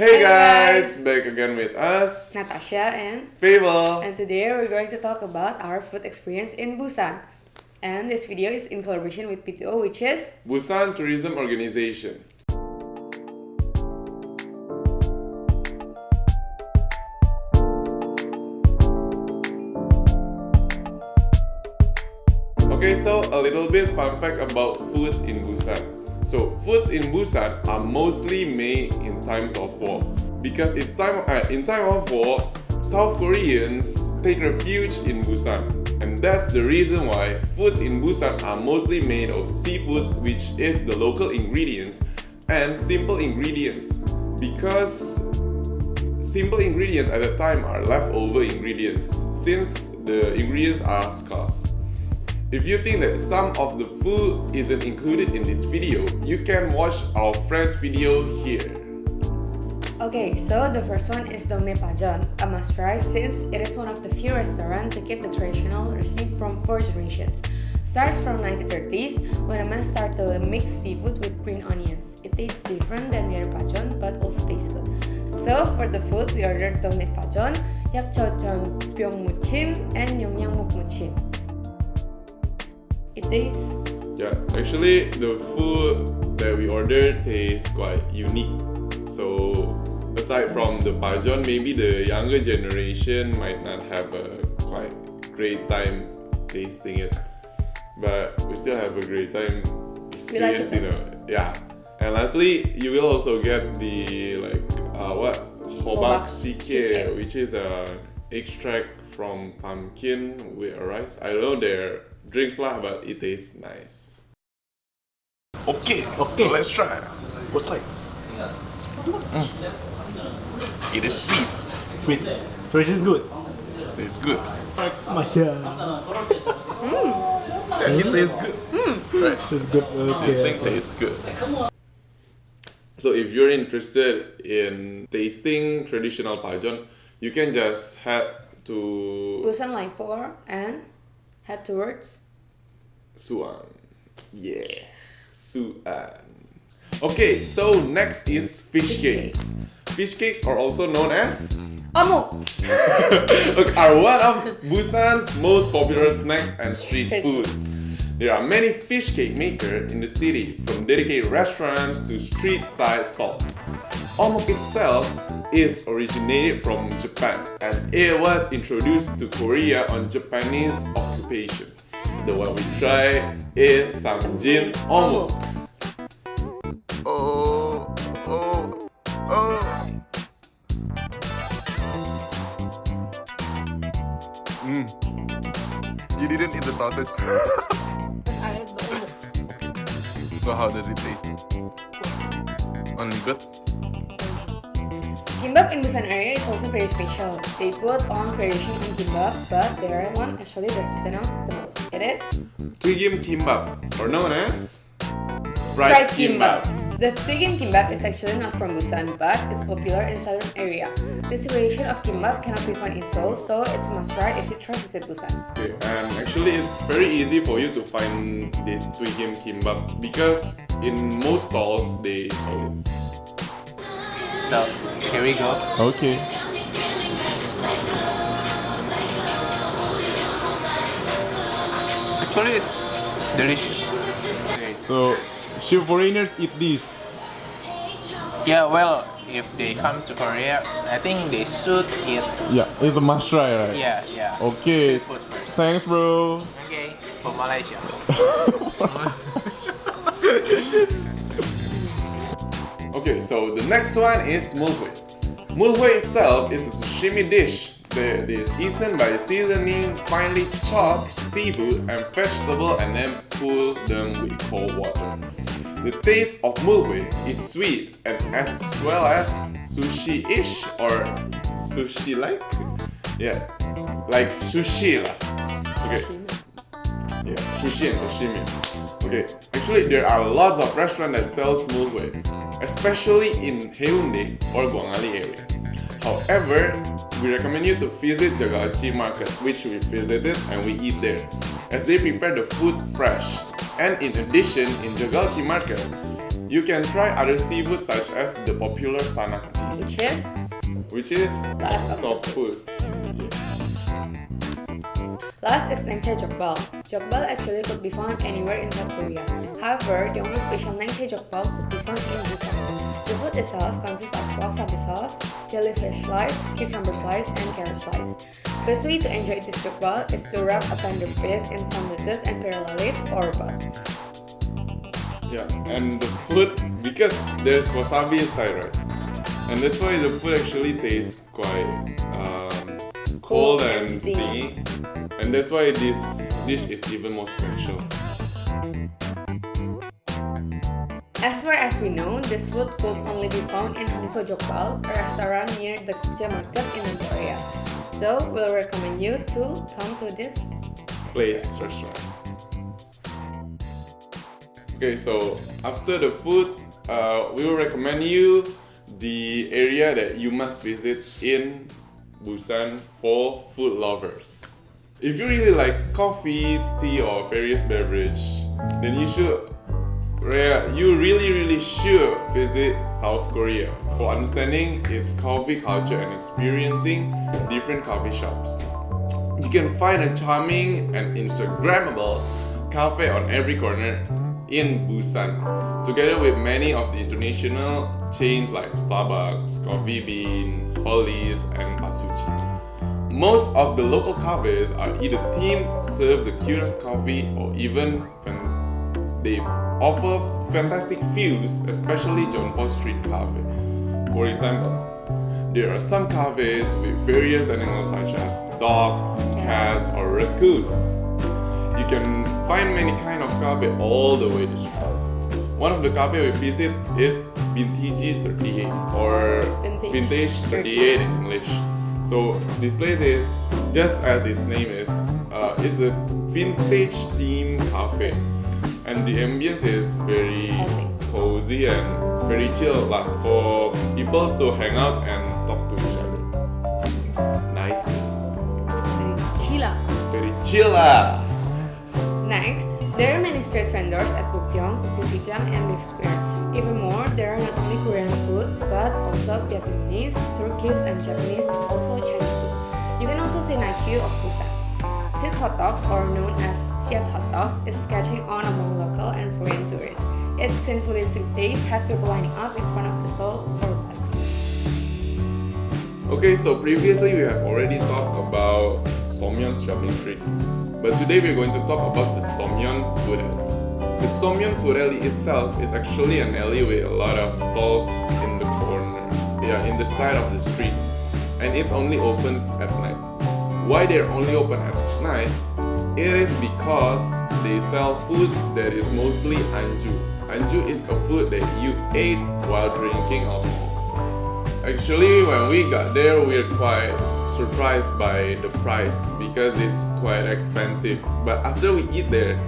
Hey guys, back again with us, Natasha and Fable. and today we're going to talk about our food experience in Busan. And this video is in collaboration with BTO which is Busan Tourism Organization. Okay, so a little bit fun fact about foods in Busan. So foods in Busan are mostly made in times of war. Because it's time uh, in time of war, South Koreans take refuge in Busan, and that's the reason why foods in Busan are mostly made of seafoods, which is the local ingredients and simple ingredients. Because simple ingredients at the time are leftover ingredients since the ingredients are scarce. If you think that some of the food isn't included in this video, you can watch our friend's video here. Okay, so the first one is Dongnae Pajeon, a must try since it is one of the few restaurants to keep the traditional recipe from four generations. Starts from 1930s when a man started to mix seafood with green onions. It tastes different than their pajeon but also tastes good. So for the food we ordered Dongnae Pajeon, yakchojeon byong muchim and yongyang muk Yeah, actually the food that we ordered tastes quite unique. So aside from the pajeon, maybe the younger generation might not have a quite great time tasting it, but we still have a great time We like it you know. Yeah. And lastly, you will also get the like uh, what hobak sike, which is a extract from pumpkin with rice. I don't know their drinks lah, but it tastes nice. Okay, Okay. so let's try. What's like? Hmm. It is sweet. Sweet. So it's good. It's good. Macam. Yeah, it tastes good. Hmm. Right. It's good. This thing tastes good. So if you're interested in tasting traditional pajeon, you can just head to Busan Line 4 and head towards Suan. Yeah, Suan. Okay, so next is fish cakes. Fish cakes are also known as! Look, are one of Busan's most popular snacks and street Street foods. There are many fish cake makers in the city, from dedicated restaurants to street side stalls. Omok itself is originated from Japan and it was introduced to Korea on Japanese occupation. The one we try is Samjin Omok. Oh, oh, oh. Mm. You didn't eat the sausage. I had the omuk. so how does it taste? Only good? Kimbap in Busan area is also very special. They put on variation in kimbap, but there are one actually that stand out the most. It is Twigim kimbap, or known as fried kimbap. The Twigim kimbap is actually not from Busan, but it's popular in southern area. This variation of kimbap cannot be found in Seoul, so it's a must try if you try to visit Busan. Okay, and actually it's very easy for you to find this Twigim kimbap because in most stalls they sell it. So here we go. Okay. Actually, it's delicious. So, should foreigners eat this? Yeah, well, if they come to Korea, I think they should eat. Yeah, it's a must try, right? Yeah, yeah. Okay. Thanks, bro. Okay, for Malaysia. So the next one is mulhui. Mulhui itself is a sashimi dish that is eaten by seasoning finely chopped seafood and vegetable and then cool them with cold water. The taste of mulhui is sweet and as well as sushi-ish or sushi-like. Yeah, like sushi lah. Okay. Yeah, sushi and sashimi. Okay, actually there are lots of restaurants that sells mulhui, especially in Haeundae or Gwangalli area. However, we recommend you to visit Jagalchi Market, which we visited and we eat there, as they prepare the food fresh. And in addition, in Jagalchi Market, You can try other seafood such as the popular sanakchi, which is which is Last octopus. Last is Naengchae Jokbal. Jokbal actually could be found anywhere in South Korea. However, the only special Naengchae Jokbal could be found in Busan. The food itself consists of wasabi sauce, jellyfish slice, cucumber slice, and carrot slice. Best way to enjoy this jokbal is to wrap a tender fish in some lettuce and perilla leaf or both. Yeah, and the food because there's wasabi inside, right? And that's why the food actually tastes quite um, cold, and stingy, and that's why this dish is even more special. As far as we know, this food could only be found in Hamso Jokbal, a restaurant near the Kukje market in Korea. So, we'll recommend you to come to this place restaurant. Okay, so after the food, uh, we will recommend you the area that you must visit in Busan for food lovers. If you really like coffee, tea, or various beverage, then you should you really really should visit South Korea for understanding its coffee culture and experiencing different coffee shops. You can find a charming and Instagrammable cafe on every corner in Busan, together with many of the international chains like Starbucks, Coffee Bean, Hollys, and Asuchi. Most of the local cafes are either themed, serve the cutest coffee, or even they offer fantastic views, especially Jeonpo Street Cafe. For example, there are some cafes with various animals such as dogs, cats, or raccoons. You can find many kind of cafe all the way to street. One of the cafe we visit is Vintage 38 or Vintage Vintage 38 in English. So this place is just as its name is, uh, it's a vintage theme cafe, and the ambience is very Cozy. cozy and very chill, like for people to hang out and talk to each other. Nice, Very chila. very chill lah. Next, there are many street vendors at Bukyeong, Sijam, and BIFF Square. Even more, there are not only Korean food, but also Vietnamese, Turkish, and Japanese, also Chinese food. You can also see view of Busan. Sit hot dog, or known as Siat hot dog, is catching on among local and foreign tourists. Its sinfully sweet taste has people lining up in front of the stall for. Okay, so previously we have already talked about Seomyeon shopping street, but today we're going to talk about the Seomyeon food alley. The Seomyeon food alley itself is actually an alley with a lot of stalls in the corner, yeah, in the side of the street, and it only opens at night. Why they're only open at night? It is because they sell food that is mostly anju. Anju is a food that you ate while drinking alcohol. Actually, when we got there, we are quite surprised by the price because it's quite expensive. But after we eat there,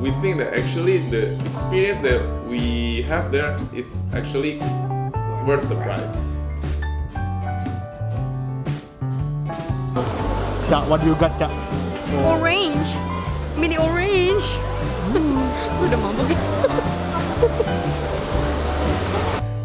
we think that actually the experience that we have there is actually worth the price. Cak, what do you got, Cak? Orange! Mini orange! Hmm. Udah mabuk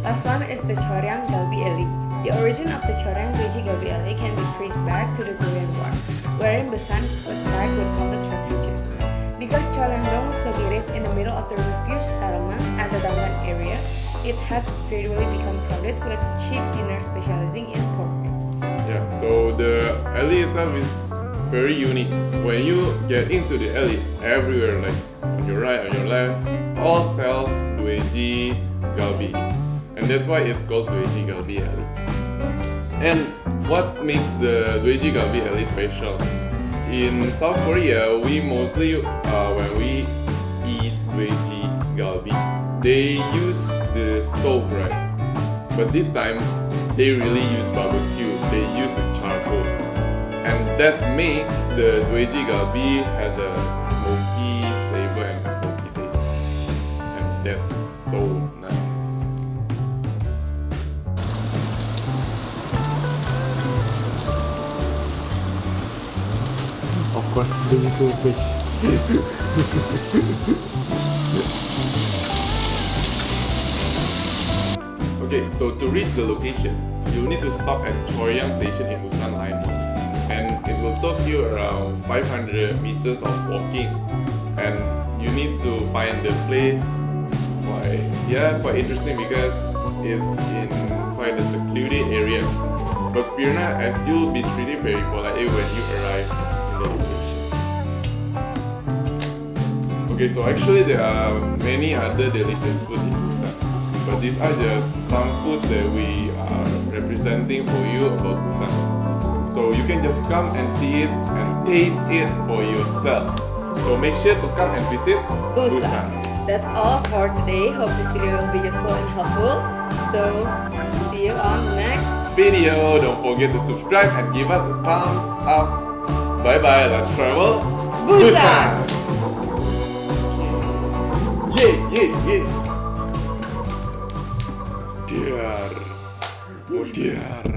Last one is the Choryang Galbi Alley. The origin of the Choryang Galbi Alley can be traced back to the Korean War, wherein Busan was packed with countless refugees. Because Choryangdong was located in the middle of the refuge settlement at the Dangban area, it had gradually become crowded with cheap dinner specializing in pork ribs. Yeah, so the alley itself is very unique. When you get into the alley, everywhere, like on your right, on your left, all sells Dueji Galbi. And that's why it's called Dueji Galbi Alley. And what makes the Dueji Galbi Alley special? In South Korea, we mostly, uh, when we eat Dueji Galbi, they use the stove, right? But this time, they really use barbecue. They use the charcoal, and that makes the Dueji Galbi has a smoky flavor and smoky taste, and that's so nice. Bring to fish. Okay, so to reach the location, you'll need to stop at Choryang Station in Busan Line And it will take you around 500 meters of walking. And you need to find the place quite, yeah, quite interesting because it's in quite a secluded area. But fear not, as you'll be treated very politely when you arrive Okay, so actually there are many other delicious food in Busan. But these are just some food that we are representing for you about Busan. So you can just come and see it and taste it for yourself. So make sure to come and visit Busan. That's all for today. Hope this video will be useful and helpful. So, see you on the next. Video. Don't forget to subscribe and give us a thumbs up. Bye bye. Let's travel Busan. Yeah, yeah, yeah. Dear. Oh dear.